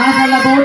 Mga halabon,